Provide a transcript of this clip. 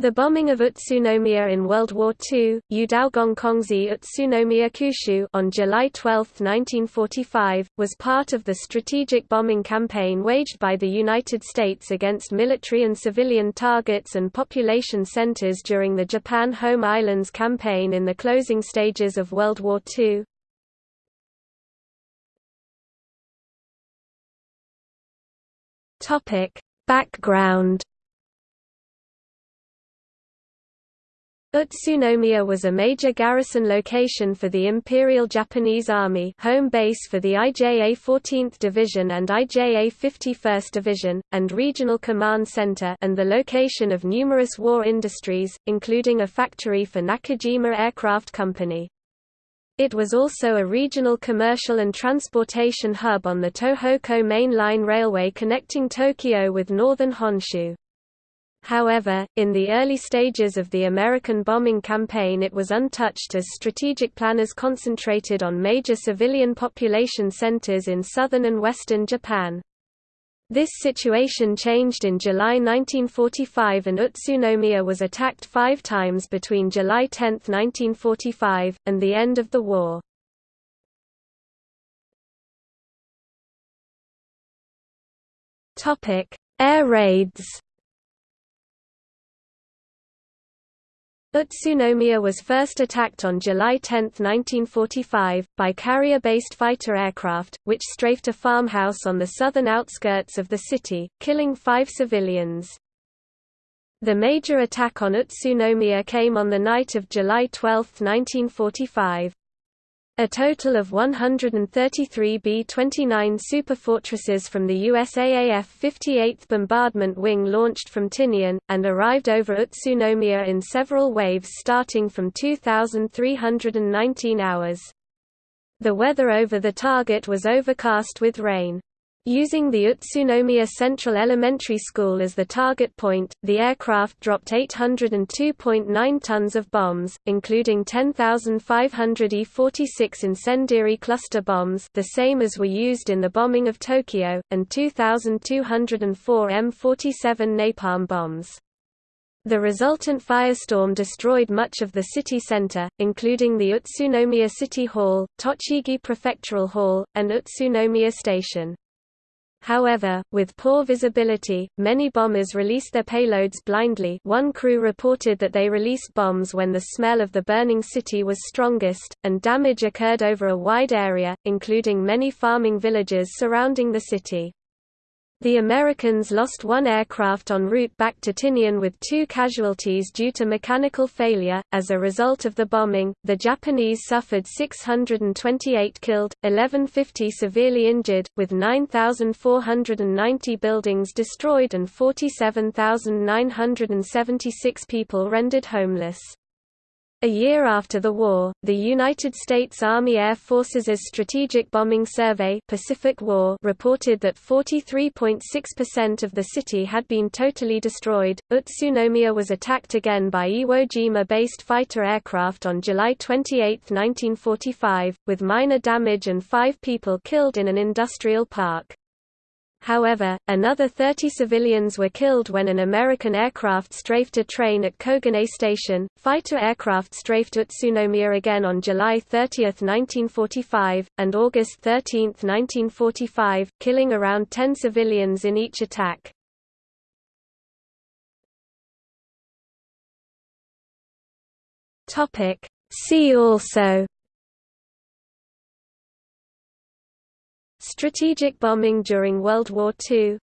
The bombing of Utsunomiya in World War II, Yudaogongkongzi Utsunomiya Kushu on July 12, 1945, was part of the strategic bombing campaign waged by the United States against military and civilian targets and population centers during the Japan Home Islands campaign in the closing stages of World War II. Background Utsunomiya was a major garrison location for the Imperial Japanese Army home base for the IJA 14th Division and IJA 51st Division, and regional command center and the location of numerous war industries, including a factory for Nakajima Aircraft Company. It was also a regional commercial and transportation hub on the Tohoku Main Line Railway connecting Tokyo with northern Honshu. However, in the early stages of the American bombing campaign it was untouched as strategic planners concentrated on major civilian population centers in southern and western Japan. This situation changed in July 1945 and Utsunomiya was attacked five times between July 10, 1945, and the end of the war. Air raids Utsunomiya was first attacked on July 10, 1945, by carrier-based fighter aircraft, which strafed a farmhouse on the southern outskirts of the city, killing five civilians. The major attack on Utsunomiya came on the night of July 12, 1945. A total of 133 B-29 superfortresses from the USAAF 58th Bombardment Wing launched from Tinian, and arrived over Utsunomiya in several waves starting from 2,319 hours. The weather over the target was overcast with rain. Using the Utsunomiya Central Elementary School as the target point, the aircraft dropped 802.9 tons of bombs, including 10,500 E-46 incendiary cluster bombs the same as were used in the bombing of Tokyo, and 2,204 M-47 napalm bombs. The resultant firestorm destroyed much of the city center, including the Utsunomiya City Hall, Tochigi Prefectural Hall, and Utsunomiya Station. However, with poor visibility, many bombers released their payloads blindly one crew reported that they released bombs when the smell of the burning city was strongest, and damage occurred over a wide area, including many farming villages surrounding the city. The Americans lost one aircraft en route back to Tinian with two casualties due to mechanical failure. As a result of the bombing, the Japanese suffered 628 killed, 1150 severely injured, with 9,490 buildings destroyed and 47,976 people rendered homeless. A year after the war, the United States Army Air Forces' Strategic Bombing Survey Pacific war reported that 43.6% of the city had been totally destroyed. Utsunomiya was attacked again by Iwo Jima-based fighter aircraft on July 28, 1945, with minor damage and five people killed in an industrial park. However, another 30 civilians were killed when an American aircraft strafed a train at Kogane Station. Fighter aircraft strafed Utsunomiya again on July 30, 1945, and August 13, 1945, killing around 10 civilians in each attack. See also Strategic bombing during World War II